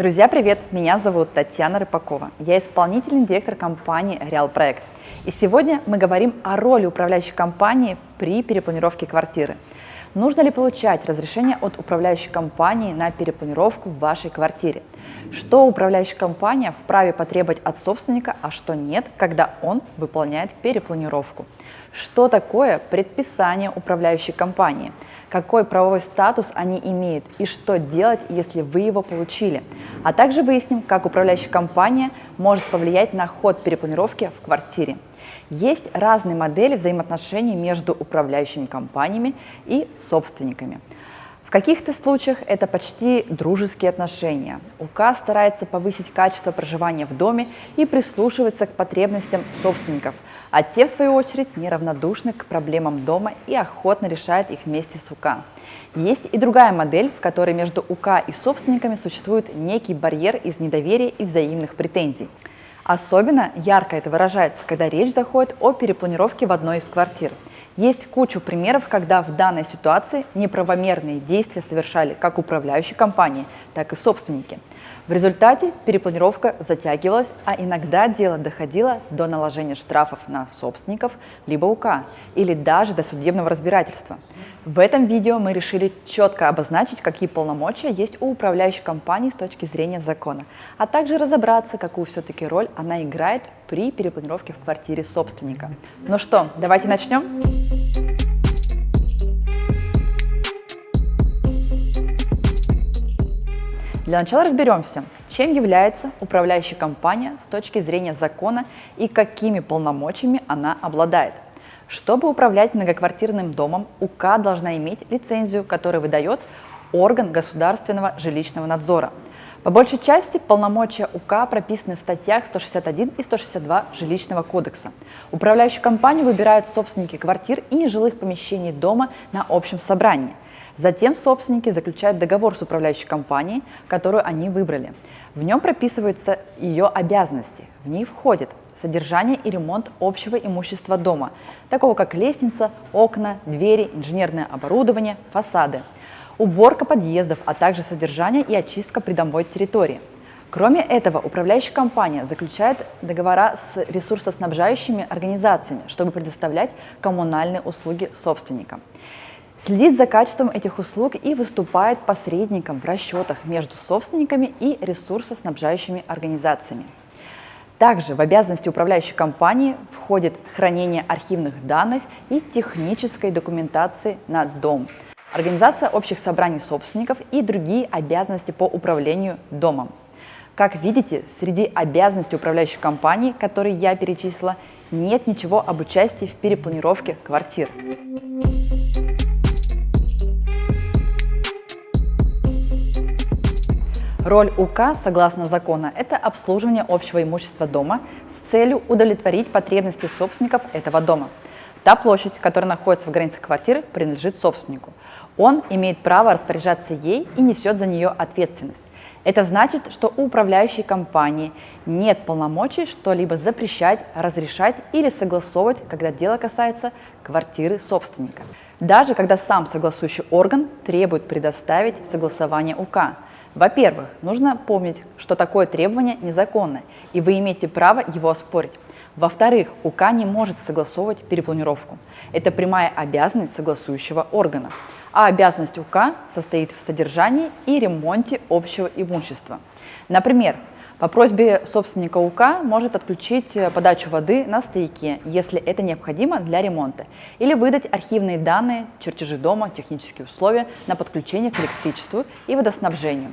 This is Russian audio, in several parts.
Друзья, привет! Меня зовут Татьяна Рыпакова. Я исполнительный директор компании Реал Проект. И сегодня мы говорим о роли управляющей компании при перепланировке квартиры. Нужно ли получать разрешение от управляющей компании на перепланировку в вашей квартире? Что управляющая компания вправе потребовать от собственника, а что нет, когда он выполняет перепланировку? Что такое предписание управляющей компании? какой правовой статус они имеют и что делать, если вы его получили. А также выясним, как управляющая компания может повлиять на ход перепланировки в квартире. Есть разные модели взаимоотношений между управляющими компаниями и собственниками. В каких-то случаях это почти дружеские отношения. УК старается повысить качество проживания в доме и прислушивается к потребностям собственников, а те, в свою очередь, неравнодушны к проблемам дома и охотно решают их вместе с УК. Есть и другая модель, в которой между УК и собственниками существует некий барьер из недоверия и взаимных претензий. Особенно ярко это выражается, когда речь заходит о перепланировке в одной из квартир – есть кучу примеров, когда в данной ситуации неправомерные действия совершали как управляющие компании, так и собственники. В результате перепланировка затягивалась, а иногда дело доходило до наложения штрафов на собственников либо УК, или даже до судебного разбирательства. В этом видео мы решили четко обозначить, какие полномочия есть у управляющей компании с точки зрения закона, а также разобраться, какую все-таки роль она играет при перепланировке в квартире собственника. Ну что, давайте начнем? Для начала разберемся, чем является управляющая компания с точки зрения закона и какими полномочиями она обладает. Чтобы управлять многоквартирным домом, УК должна иметь лицензию, которую выдает орган государственного жилищного надзора. По большей части полномочия УК прописаны в статьях 161 и 162 Жилищного кодекса. Управляющую компанию выбирают собственники квартир и нежилых помещений дома на общем собрании – Затем собственники заключают договор с управляющей компанией, которую они выбрали. В нем прописываются ее обязанности. В них входит содержание и ремонт общего имущества дома, такого как лестница, окна, двери, инженерное оборудование, фасады, уборка подъездов, а также содержание и очистка придомовой территории. Кроме этого, управляющая компания заключает договора с ресурсоснабжающими организациями, чтобы предоставлять коммунальные услуги собственникам следит за качеством этих услуг и выступает посредником в расчетах между собственниками и ресурсоснабжающими организациями. Также в обязанности управляющей компании входит хранение архивных данных и технической документации на дом, организация общих собраний собственников и другие обязанности по управлению домом. Как видите, среди обязанностей управляющей компании, которые я перечислила, нет ничего об участии в перепланировке квартир. Роль УК, согласно закону, это обслуживание общего имущества дома с целью удовлетворить потребности собственников этого дома. Та площадь, которая находится в границах квартиры, принадлежит собственнику. Он имеет право распоряжаться ей и несет за нее ответственность. Это значит, что у управляющей компании нет полномочий что-либо запрещать, разрешать или согласовывать, когда дело касается квартиры собственника. Даже когда сам согласующий орган требует предоставить согласование УК. Во-первых, нужно помнить, что такое требование незаконное, и вы имеете право его оспорить. Во-вторых, УК не может согласовывать перепланировку. Это прямая обязанность согласующего органа. А обязанность УК состоит в содержании и ремонте общего имущества. Например, по просьбе собственника УК может отключить э, подачу воды на стояке, если это необходимо для ремонта, или выдать архивные данные, чертежи дома, технические условия на подключение к электричеству и водоснабжению.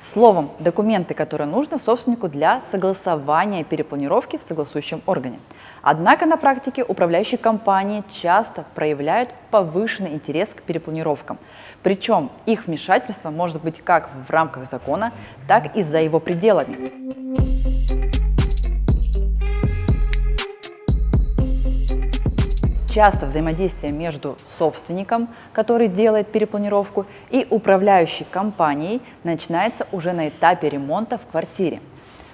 Словом, документы, которые нужны собственнику для согласования перепланировки в согласующем органе. Однако на практике управляющие компании часто проявляют повышенный интерес к перепланировкам. Причем их вмешательство может быть как в рамках закона, так и за его пределами. Часто взаимодействие между собственником, который делает перепланировку, и управляющей компанией начинается уже на этапе ремонта в квартире.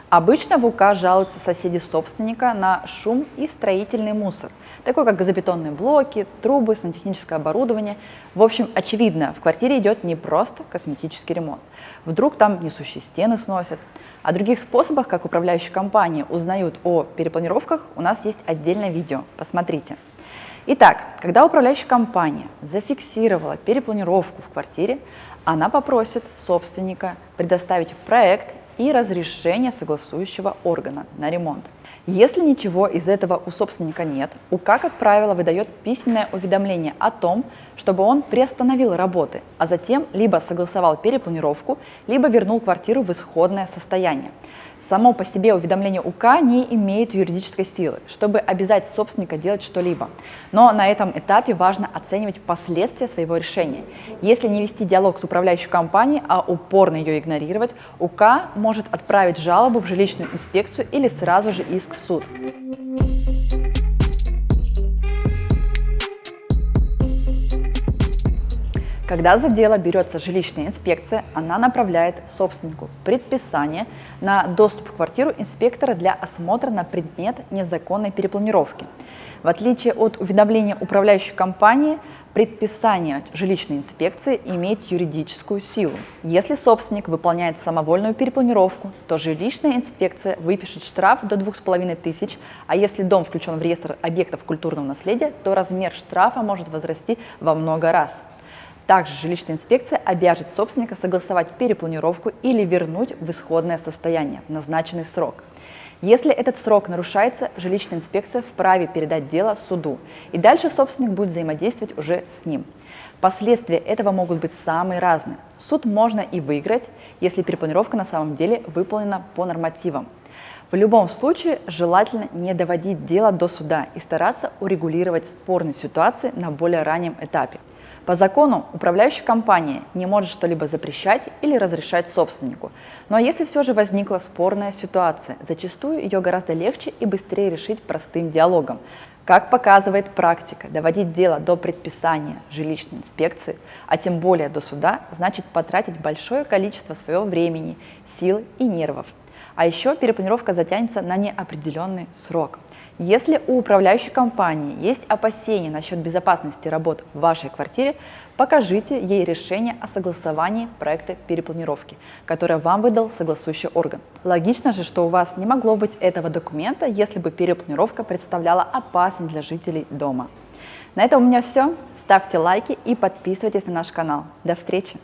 Обычно в УК жалуются соседи собственника на шум и строительный мусор, такой как газобетонные блоки, трубы, сантехническое оборудование. В общем, очевидно, в квартире идет не просто косметический ремонт. Вдруг там несущие стены сносят. О других способах, как управляющие компании узнают о перепланировках, у нас есть отдельное видео. Посмотрите. Итак, когда управляющая компания зафиксировала перепланировку в квартире, она попросит собственника предоставить проект и разрешение согласующего органа на ремонт. Если ничего из этого у собственника нет, УК, как правило, выдает письменное уведомление о том, чтобы он приостановил работы, а затем либо согласовал перепланировку, либо вернул квартиру в исходное состояние. Само по себе уведомление УК не имеет юридической силы, чтобы обязать собственника делать что-либо. Но на этом этапе важно оценивать последствия своего решения. Если не вести диалог с управляющей компанией, а упорно ее игнорировать, УК может отправить жалобу в жилищную инспекцию или сразу же иск в суд. Когда за дело берется жилищная инспекция, она направляет собственнику предписание на доступ в квартиру инспектора для осмотра на предмет незаконной перепланировки. В отличие от уведомления управляющей компании, предписание жилищной инспекции имеет юридическую силу. Если собственник выполняет самовольную перепланировку, то жилищная инспекция выпишет штраф до 2500, а если дом включен в реестр объектов культурного наследия, то размер штрафа может возрасти во много раз. Также жилищная инспекция обяжет собственника согласовать перепланировку или вернуть в исходное состояние в назначенный срок. Если этот срок нарушается, жилищная инспекция вправе передать дело суду, и дальше собственник будет взаимодействовать уже с ним. Последствия этого могут быть самые разные. Суд можно и выиграть, если перепланировка на самом деле выполнена по нормативам. В любом случае желательно не доводить дело до суда и стараться урегулировать спорные ситуации на более раннем этапе. По закону управляющая компания не может что-либо запрещать или разрешать собственнику. Но если все же возникла спорная ситуация, зачастую ее гораздо легче и быстрее решить простым диалогом. Как показывает практика, доводить дело до предписания жилищной инспекции, а тем более до суда, значит потратить большое количество своего времени, сил и нервов. А еще перепланировка затянется на неопределенный срок. Если у управляющей компании есть опасения насчет безопасности работ в вашей квартире, покажите ей решение о согласовании проекта перепланировки, которое вам выдал согласующий орган. Логично же, что у вас не могло быть этого документа, если бы перепланировка представляла опасность для жителей дома. На этом у меня все. Ставьте лайки и подписывайтесь на наш канал. До встречи!